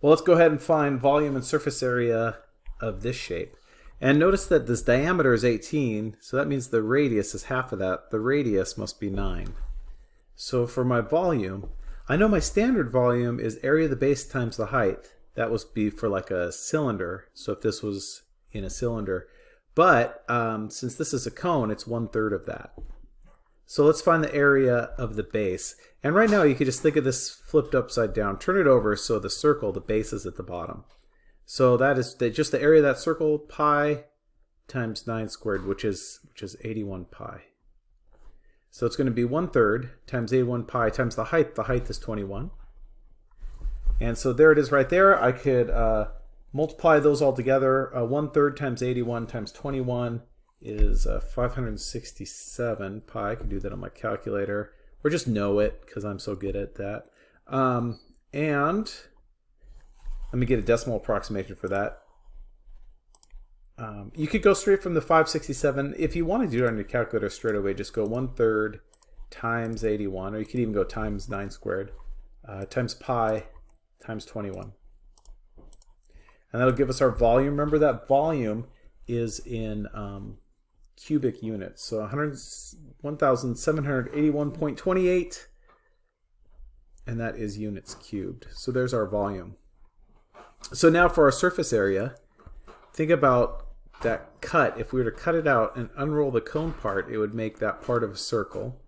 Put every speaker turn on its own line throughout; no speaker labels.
Well, let's go ahead and find volume and surface area of this shape. And notice that this diameter is 18, so that means the radius is half of that. The radius must be 9. So for my volume, I know my standard volume is area of the base times the height. That would be for like a cylinder, so if this was in a cylinder. But um, since this is a cone, it's one third of that. So let's find the area of the base. And right now you could just think of this flipped upside down. Turn it over so the circle, the base is at the bottom. So that is the, just the area of that circle, pi times 9 squared, which is, which is 81 pi. So it's going to be 1 third times 81 pi times the height. The height is 21. And so there it is right there. I could uh, multiply those all together. Uh, 1 third times 81 times 21 is uh, 567 pi. I can do that on my calculator or just know it because I'm so good at that. Um, and let me get a decimal approximation for that. Um, you could go straight from the 567. If you want to do it on your calculator straight away, just go 1 third times 81, or you could even go times 9 squared, uh, times pi times 21. And that'll give us our volume. Remember that volume is in um, cubic units. So 1,781.28 and that is units cubed. So there's our volume. So now for our surface area, think about that cut. If we were to cut it out and unroll the cone part, it would make that part of a circle.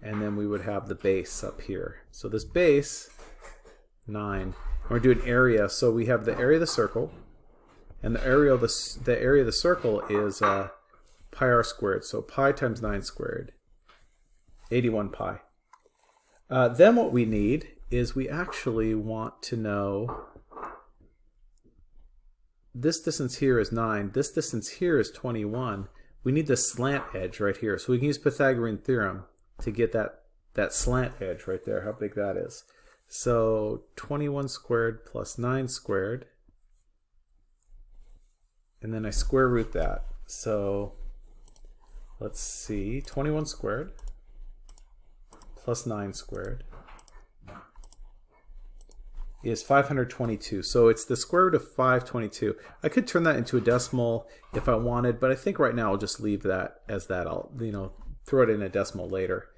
And then we would have the base up here. So this base, 9. And we're doing area. So we have the area of the circle. And the area of the, the area of the circle is uh, pi r squared. So pi times 9 squared, 81 pi. Uh, then what we need is we actually want to know this distance here is 9, this distance here is 21. We need the slant edge right here. So we can use Pythagorean theorem to get that, that slant edge right there, how big that is. So 21 squared plus 9 squared. And then I square root that. So let's see, 21 squared plus 9 squared is 522. So it's the square root of 522. I could turn that into a decimal if I wanted, but I think right now I'll just leave that as that. I'll, you know, throw it in a decimal later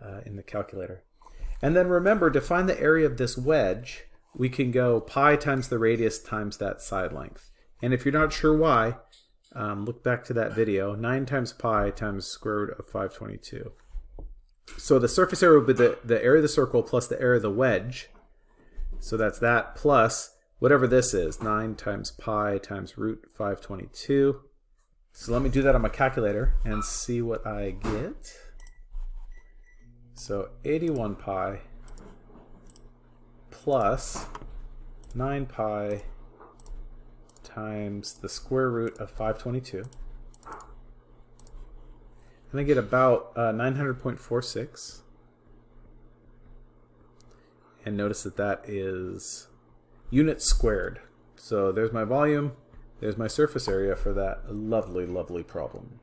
uh, in the calculator. And then remember, to find the area of this wedge, we can go pi times the radius times that side length. And if you're not sure why, um, look back to that video, 9 times pi times square root of 522. So the surface area would be the, the area of the circle plus the area of the wedge. So that's that plus whatever this is, 9 times pi times root 522. So let me do that on my calculator and see what I get. So 81 pi plus 9 pi times the square root of 522. And I get about uh, 900.46. And notice that that is units squared. So there's my volume, there's my surface area for that lovely, lovely problem.